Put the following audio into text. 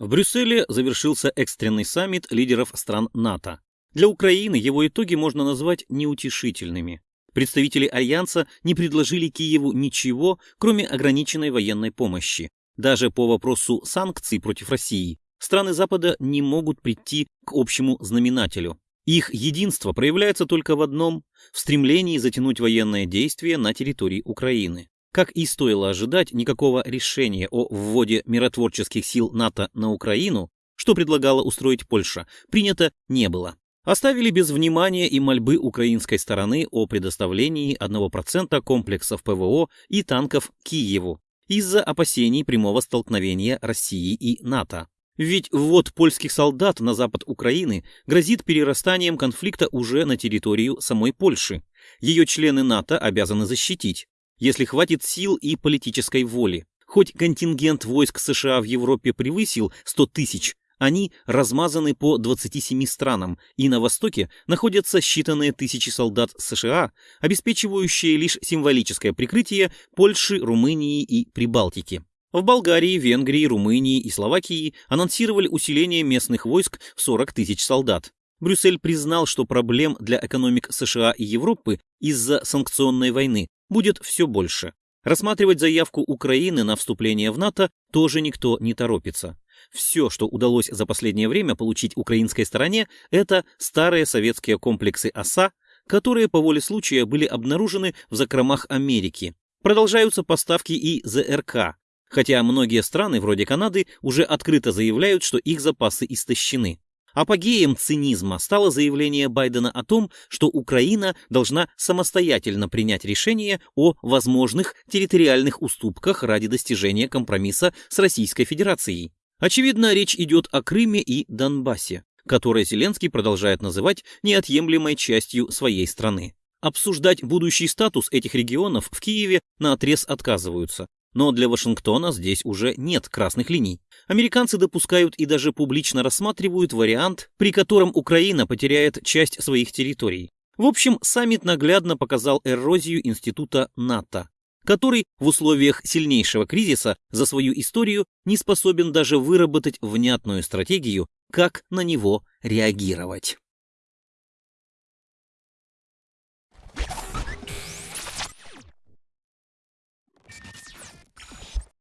В Брюсселе завершился экстренный саммит лидеров стран НАТО. Для Украины его итоги можно назвать неутешительными. Представители Альянса не предложили Киеву ничего, кроме ограниченной военной помощи. Даже по вопросу санкций против России страны Запада не могут прийти к общему знаменателю. Их единство проявляется только в одном – в стремлении затянуть военные действия на территории Украины. Как и стоило ожидать, никакого решения о вводе миротворческих сил НАТО на Украину, что предлагала устроить Польша, принято не было. Оставили без внимания и мольбы украинской стороны о предоставлении 1% комплексов ПВО и танков Киеву из-за опасений прямого столкновения России и НАТО. Ведь ввод польских солдат на запад Украины грозит перерастанием конфликта уже на территорию самой Польши. Ее члены НАТО обязаны защитить, если хватит сил и политической воли. Хоть контингент войск США в Европе превысил 100 тысяч, они размазаны по 27 странам, и на Востоке находятся считанные тысячи солдат США, обеспечивающие лишь символическое прикрытие Польши, Румынии и Прибалтики. В Болгарии, Венгрии, Румынии и Словакии анонсировали усиление местных войск в 40 тысяч солдат. Брюссель признал, что проблем для экономик США и Европы из-за санкционной войны будет все больше. Рассматривать заявку Украины на вступление в НАТО тоже никто не торопится. Все, что удалось за последнее время получить украинской стороне, это старые советские комплексы ОСА, которые по воле случая были обнаружены в закромах Америки. Продолжаются поставки и ЗРК, хотя многие страны, вроде Канады, уже открыто заявляют, что их запасы истощены. Апогеем цинизма стало заявление Байдена о том, что Украина должна самостоятельно принять решение о возможных территориальных уступках ради достижения компромисса с Российской Федерацией. Очевидно, речь идет о Крыме и Донбассе, которые Зеленский продолжает называть неотъемлемой частью своей страны. Обсуждать будущий статус этих регионов в Киеве на отрез отказываются. Но для Вашингтона здесь уже нет красных линий. Американцы допускают и даже публично рассматривают вариант, при котором Украина потеряет часть своих территорий. В общем, саммит наглядно показал эрозию института НАТО, который в условиях сильнейшего кризиса за свою историю не способен даже выработать внятную стратегию, как на него реагировать.